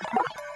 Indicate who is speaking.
Speaker 1: you